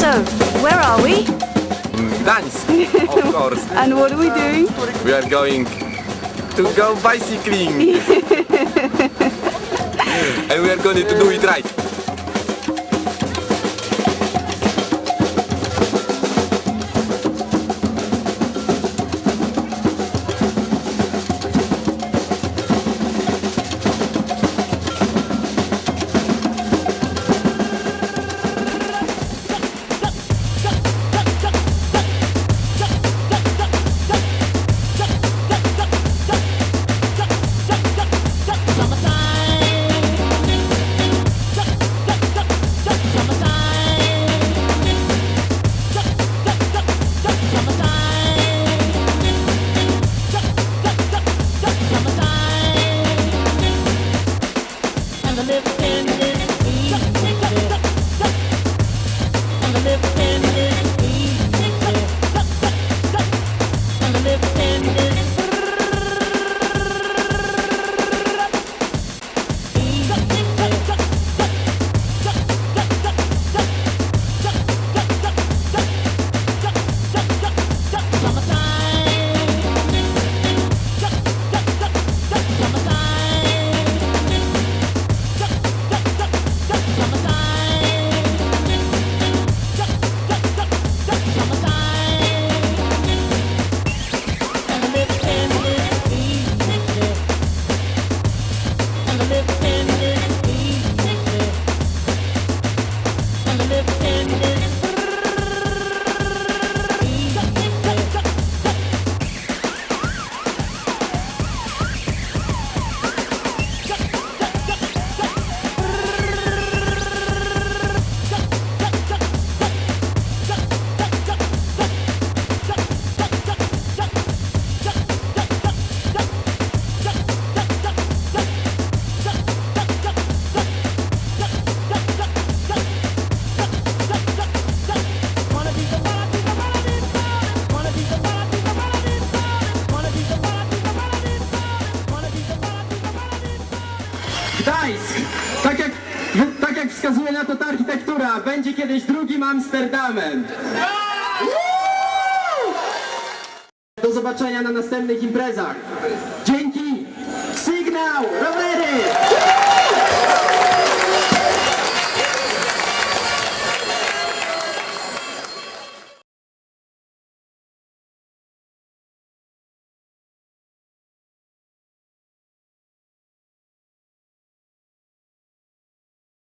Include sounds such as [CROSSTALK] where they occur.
where are we? Gdańsk, of [LAUGHS] course. And what are we doing? We are going to go bicycling. [LAUGHS] and we are going to do it right. in a minute. Gdańsk! Tak jak, tak jak wskazuje na to ta architektura, będzie kiedyś drugim Amsterdamem. Do zobaczenia na następnych imprezach. Dzięki! Sygnał!